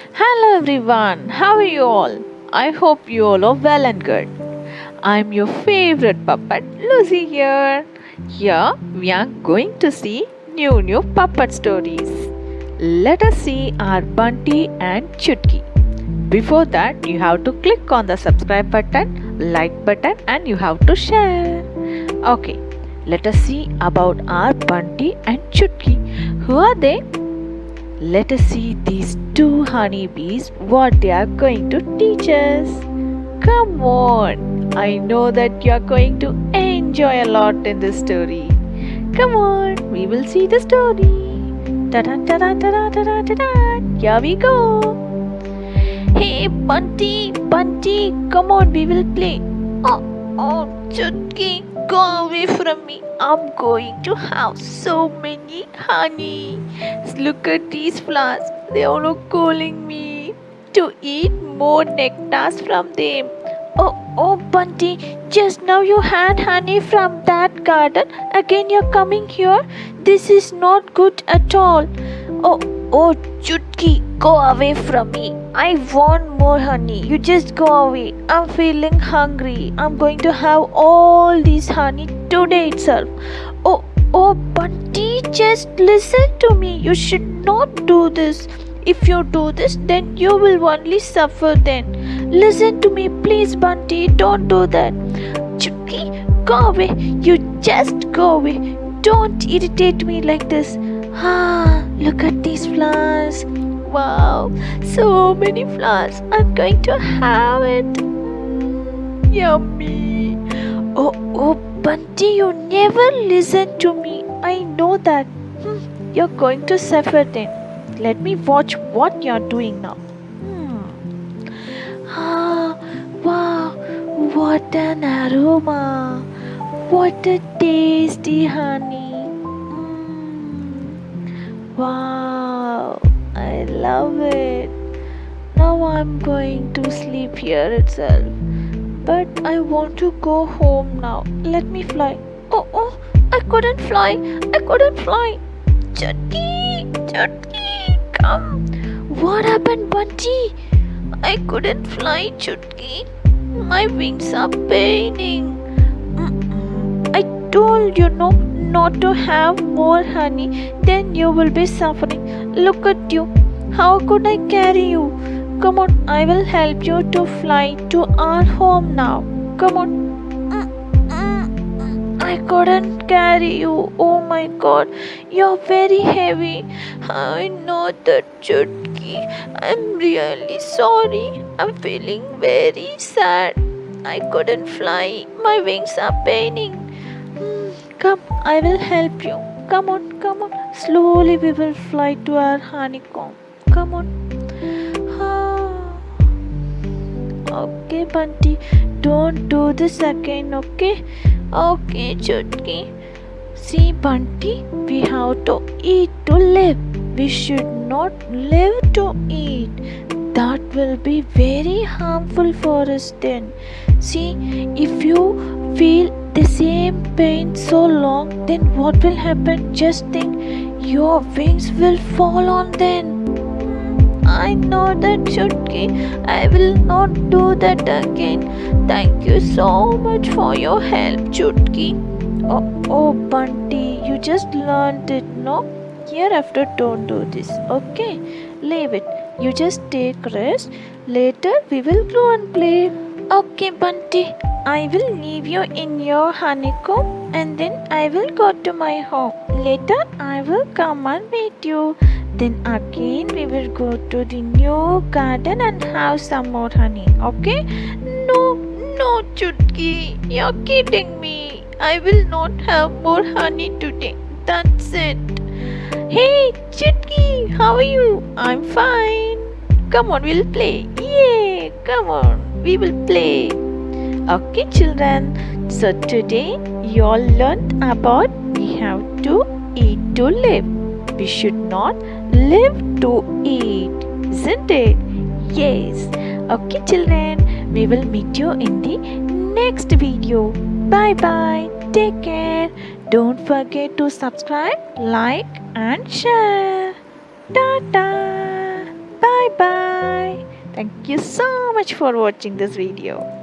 Hello everyone, how are you all? I hope you all are well and good. I'm your favorite puppet Lucy here. Here we are going to see new new puppet stories. Let us see our Bunty and Chutki. Before that, you have to click on the subscribe button, like button, and you have to share. Okay, let us see about our Bunty and Chutki. Who are they? Let us see these two honeybees what they are going to teach us. Come on, I know that you are going to enjoy a lot in this story. Come on, we will see the story. Ta-da, ta-da, ta-da, ta-da, ta-da. Here we go. Hey, Bunty, Bunty, come on, we will play. Oh, oh, Chutki, go away from me. I'm going to have so many honey. Look at these flowers. They are all calling me to eat more nectars from them. Oh, oh, Bunty, just now you had honey from that garden. Again, you're coming here. This is not good at all. Oh, oh, Chutki, go away from me. I want more honey. You just go away. I'm feeling hungry. I'm going to have all this honey today itself. Oh, oh, Bunty, just listen to me. You should not do this. If you do this, then you will only suffer then. Listen to me, please, Bunty. Don't do that. Chutki, go away. You just go away. Don't irritate me like this. Ah, look at these flowers. Wow, so many flowers. I'm going to have it. Yummy. Oh, oh, Bunty, you never listen to me. I know that. Hmm, you're going to suffer then. Let me watch what you're doing now. Hmm. Ah, wow, what an aroma. What a tasty honey. Mm. Wow, I love it. Now I'm going to sleep here itself. But I want to go home now. Let me fly. Oh, oh, I couldn't fly. I couldn't fly. Chutki, Chutki, come. What happened, Bunty? I couldn't fly, Chutki. My wings are paining. Mm-mm. I told you no, not to have more honey, then you will be suffering. Look at you. How could I carry you? Come on, I will help you to fly to our home now. Come on. I couldn't carry you. Oh my god, you're very heavy. I know that, Chutki. I'm really sorry. I'm feeling very sad. I couldn't fly. My wings are paining. Come, I will help you. Come on, come on. Slowly we will fly to our honeycomb. Come on. Ah. Okay, Bunty. Don't do this again, okay? Okay, Chutki. See, Bunty, we have to eat to live. We should not live to eat. That will be very harmful for us then. See, if you feel the same pain so long, then what will happen? Just think your wings will fall on then. I know that Chutki. I will not do that again. Thank you so much for your help, Chutki. Oh, oh, Bunty, you just learned it, no? Hereafter, don't do this, okay? Leave it. You just take rest. Later, we will go and play. Okay, Bunty. I will leave you in your honeycomb and then I will go to my home. Later, I will come and meet you. Then again, we will go to the new garden and have some more honey. Okay? No, no, Chutki. You're kidding me. I will not have more honey today. That's it. Hey, Chutki, how are you? I'm fine. Come on, we'll play. Yay! Come on, we will play. Okay, children. So today you all learned about we have to eat to live. We should not live to eat, isn't it? Yes. Okay, children. We will meet you in the next video. Bye bye. Take care. Don't forget to subscribe, like, and share. Ta ta. Bye bye. Thank you so much for watching this video.